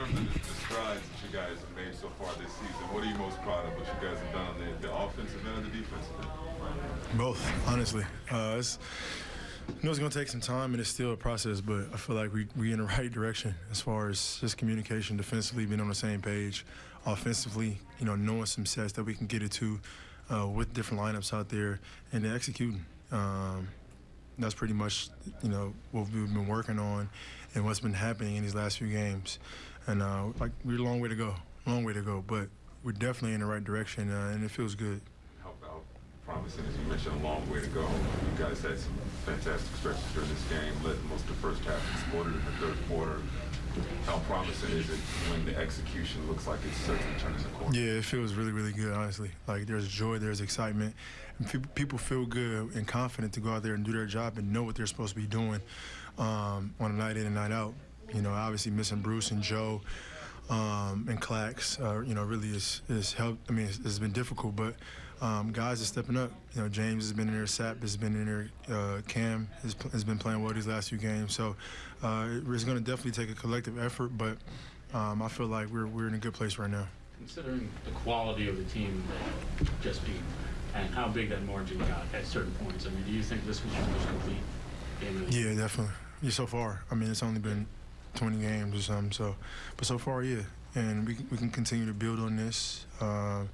terms of the, strides that you guys have made so far this season, what are you most proud of? What you guys have done on the, the offensive end or the defensive end? Both, honestly. Uh, it's, you know it's going to take some time and it's still a process, but I feel like we, we in the right direction as far as just communication defensively, being on the same page. Offensively, you know, knowing some sets that we can get it to uh, with different lineups out there and then executing. Um, that's pretty much, you know, what we've been working on and what's been happening in these last few games. And uh, like we're a long way to go, long way to go, but we're definitely in the right direction uh, and it feels good. How about promising, as you mentioned, a long way to go. You guys had some fantastic stretches during this game, led most of the first half, exploded in the third quarter. How promising is it when the execution looks like it's certainly turning the corner? Yeah, it feels really, really good, honestly. Like there's joy, there's excitement. People feel good and confident to go out there and do their job and know what they're supposed to be doing um, on a night in and night out. You know, obviously missing Bruce and Joe um, and Clax, uh, you know, really is, is helped. I mean, it's, it's been difficult, but um, guys are stepping up. You know, James has been in there, Sap has been in there, uh, Cam has, has, been playing well these last few games. So uh, it's going to definitely take a collective effort, but um, I feel like we're, we're in a good place right now. Considering the quality of the team that just beat and how big that margin got at certain points, I mean, do you think this was your most complete game? Yeah, definitely. Yeah, so far. I mean, it's only been 20 games or something, so, but so far, yeah. And we, we can continue to build on this. Uh,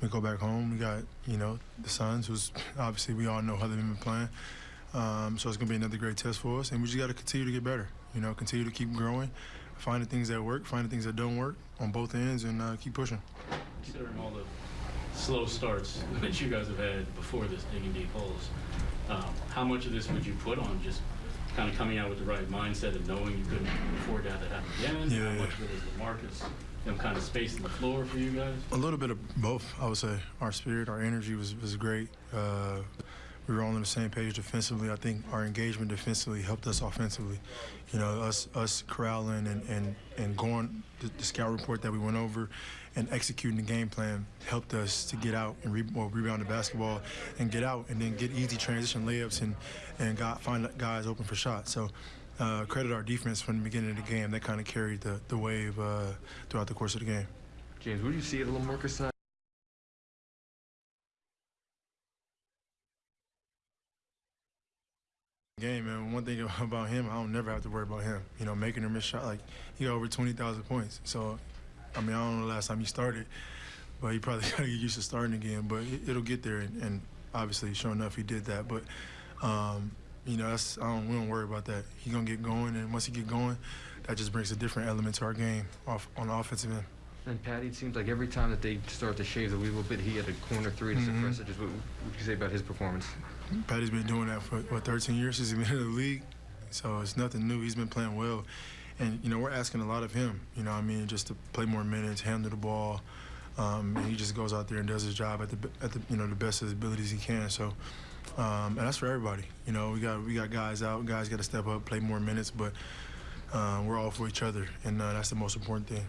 we go back home. We got, you know, the Suns, who's obviously we all know how they've been playing. Um, so it's going to be another great test for us. And we just got to continue to get better, you know, continue to keep growing, find the things that work, find the things that don't work on both ends, and uh, keep pushing. Considering all the slow starts that you guys have had before this digging deep holes, um, how much of this would you put on just kind of coming out with the right mindset and knowing you couldn't afford to have that happen again? Yeah, how yeah. much of it is the you know, kind of spacing the floor for you guys? A little bit of both, I would say. Our spirit, our energy was, was great. Uh, we were all on the same page defensively. I think our engagement defensively helped us offensively. You know, us us corralling and, and, and going the, the scout report that we went over and executing the game plan helped us to get out and re well, rebound the basketball and get out and then get easy transition layups and, and got, find guys open for shots. So uh, credit our defense from the beginning of the game. That kind of carried the, the wave uh, throughout the course of the game. James, what do you see at LaMarcus side? Game, man. One thing about him, I don't never have to worry about him. You know, making or miss shot. Like he got over 20,000 points. So, I mean, I don't know the last time he started, but he probably got to get used to starting again. But it, will get there, and, and, obviously, sure enough, he did that. But um, you know, that's I don't, we don't worry about that. He's gonna get going, and once he get going, that just brings a different element to our game off on the offensive end. And Patty, it seems like every time that they start to shave the little bit, he had a corner three to mm -hmm. suppress it. Just what would you say about his performance? Patty's been doing that for what 13 years since he's been in the league, so it's nothing new. He's been playing well, and you know we're asking a lot of him. You know, I mean, just to play more minutes, handle the ball. Um, and he just goes out there and does his job at the at the you know the best of his abilities he can. So um, and that's for everybody. You know, we got we got guys out. Guys got to step up, play more minutes, but uh, we're all for each other, and uh, that's the most important thing.